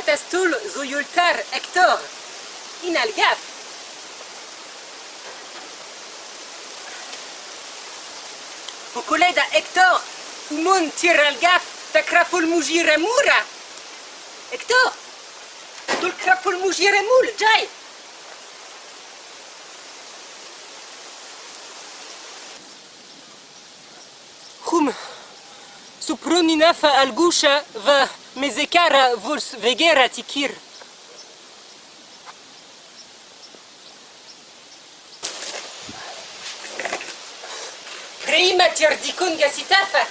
بتستول غتستول زيولتار أكتور إن الجاف وكوليدا أكتور ومون تير الجاف تكرف المجير مورا أكتور دول كرف المجير مول جاي خوم سبرونينا فالجوشة و مزكارة فولس فيجيرا تكير كريمة يرديكون جاسيتافة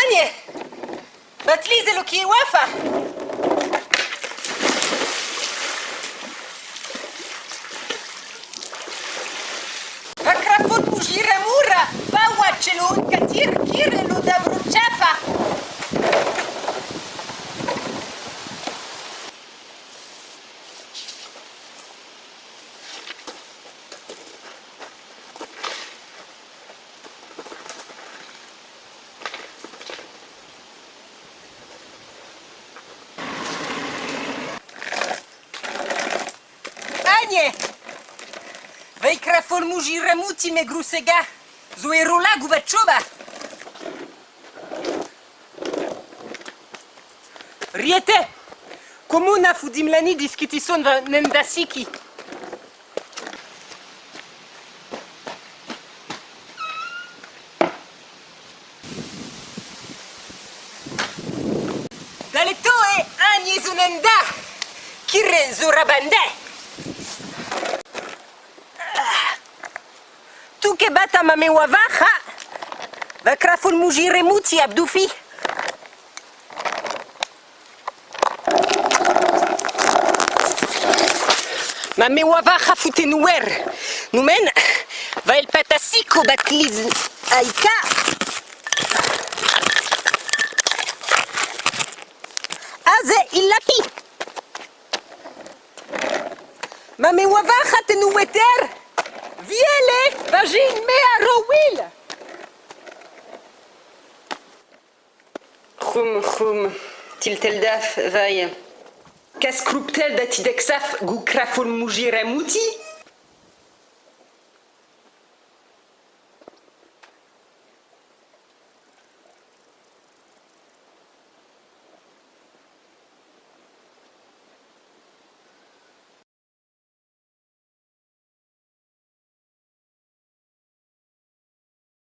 أني بتليزلو كي وافا ye. Vei krafol muji remuti me grusega. Zo e rola Riete, Komuna na fu dimlani diskitison da va Da siki. Dale to e, anje zo nenda. Kire zo rabande. touke bata mame wava va kraful moujire, muti abdoufi Mame wava foutait foute Nous va el patasiko bat liz aïka, Aze il la wava ha tenoueter Mame wava ha tenoueter Vielle vagin mea rowil Chum chum, tilteldaf vaille. Cascrouptel datidexaf goukrafon mouti?